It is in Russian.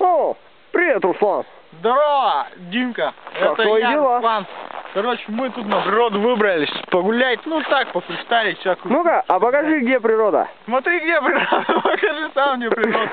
О, привет, Руслан. Здорово, Димка. Как Это твои я, дела? Руслан. Короче, мы тут на природу выбрались погулять, ну так, пофристайлить всякую. Ну-ка, а покажи, где природа. Смотри, где природа, покажи сам мне природу.